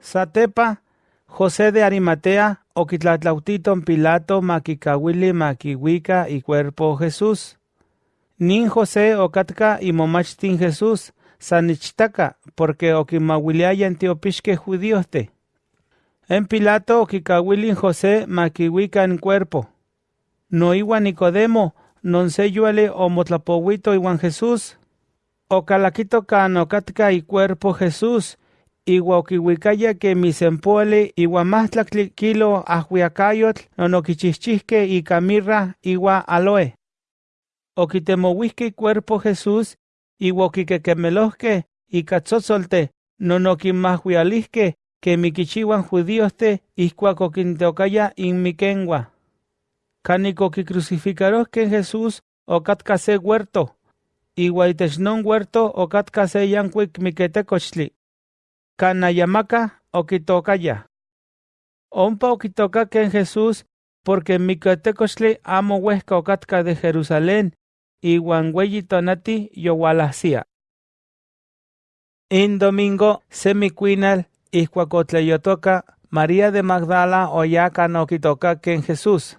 Satepa, José de Arimatea okitlatlautiton Pilato makikawili makiwika y cuerpo Jesús. Nin José okatka y momachtin Jesús sanichtaka porque okimawiliaya en teopixque judíoste. En Pilato okikawilin José makiwika en cuerpo. No iwa Nicodemo, non se yuale o motlapowito iwan Jesús. Okalakito kan okatka y cuerpo Jesús, iwa okiwikaya que misempuali iwa mahtlaktli kilo ahuiacayotl non okichihchihke ika mirra iwa aloe. Okitemowihke cuerpo Jesús iwa okikekemelohke ika tzotzolte non okinmahuialihke que mikichiwan judíoste ihkuak okinteokaya inmikenwa. Kanik okicrucificarohke Jesús okatka se huerto, iwa itech non huerto okatka se yankuik. Kanayamaka okitokaya. Ompa okitokake Jesús porque miketekochtli amo huehka okatka de Jerusalén, iwan weyi tonati yowalahsia. In domingo semicuinal ihkuak otleyotoka María de Magdala oyakan okitokake Jesús.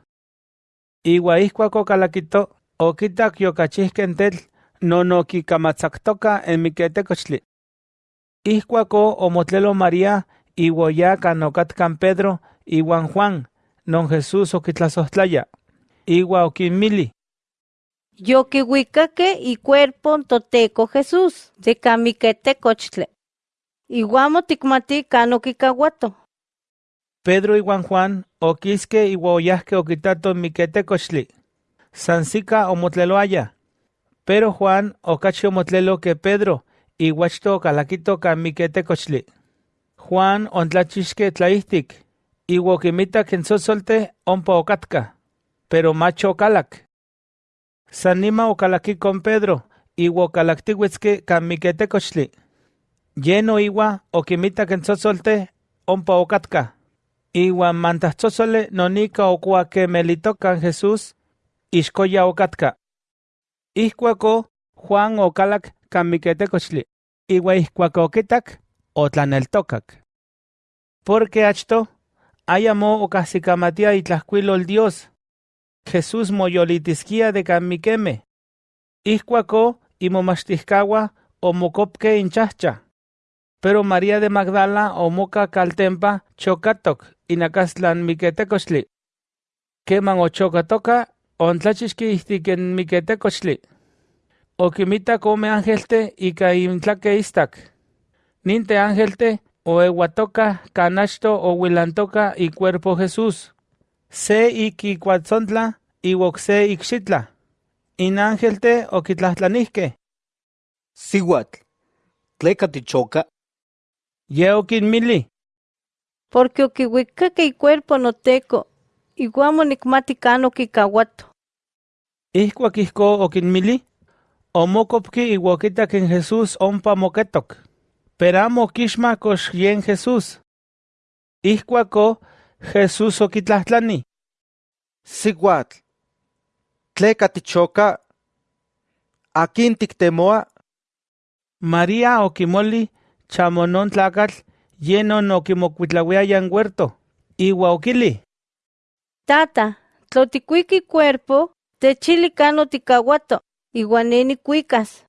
Iwa ihkuak okalakito okitak yokachihken tetl non okikamatzaktoka en miketekochtli. Ihkuako omotlelo María iwa oyakan okatkan Pedro iwan Juan non Jesús okitlasohtlaya. Iwa okinmili. Yokihuicaque y cuerpo toteco Jesús de camiquetecochtle. Iguamo tikmati cano kikahuato. Pedro iwan Juan okiske iwa oyahke okitato miketekochtli. Sansika omotleloaya. Pero Juan okachi omotlelo que Pedro iwachto okalakito ka miketekochtli. Juan ontlachixke tlaihtik, iwa okimita ken tzotzolte ompa okatka, pero macho okalak. San nima okalaki con Pedro, iwa okalaktiuitzke ka miketekochtli. Yeno iwa okimita ken tzotzolte ompa okatka. Iwan mantahtzozole nonika okuakemelitokan Jesús, ixkoya okatka. Ihkuako Juan okalak kan miketekochtli, iwa ihkuak okitak, otlaneltokak. Porque achto, ayamo okahsikamatia itlahkuilol Dios. Jesús moyolitiskia de kan mikeme. Ihkuako imomachtihkawa omokopke inchahcha. Pero María de Magdala omoka kaltempa chokatok inakastlan miketekochtli. Keman ochokatoka, ontlachixki ihtiken miketekochtli. Okimita come angelte ika intlake istak. Ninte angelte oewatoka kanachto owilantoka y cuerpo Jesús. Se iki kuatzontla iwok se ikxitla. In angelte okitlahtlanihke. Sihuatl, tleka tichoka, Ye okinmili. Porque okihuicaque y cuerpo noteco. Iguamo nikmati cano kikahuato. Ihkuak ihko okinmili, omokopki iwa okitak en Jesús ompa moketok. Pero amo okixma kox yen Jesús. Ihkuako Jesús okitlahtlanni. sihuatl, tleka tichoka, akin tiktemoa, María okimoli chamonon tlakatl yenon okimokuitlawiaya en huerto. Iwa okili. Tata, tloticuiqui cuerpo, techili cano Iguaneni cuicas.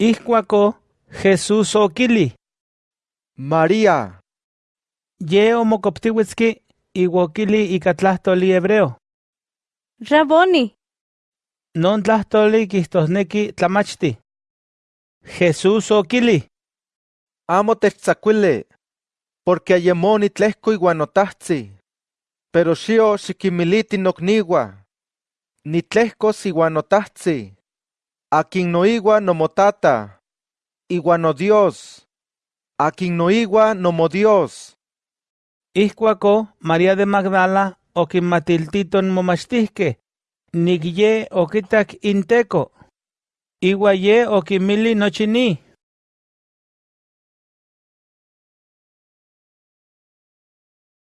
Ihkuako Jesús okili. María, Ye omokoptiwitski iwa okili ika tlahtoli hebreo. Raboni, Non tlahtoli kihtosneki tlamachti. Jesús okili. amo techtzakuili, porque ayemo nitlehko iwan notahtzi, pero xio xikimiliti nokniwa, nitlehkos iwan notahtzi, akin noiwa nomotata, iwan nodios, akin noiwa nomodios. Ihkuako María de Magdala okinmatiltiton momachtihke, nik ye okitak inteko. Iwa ye okimili nochi ni.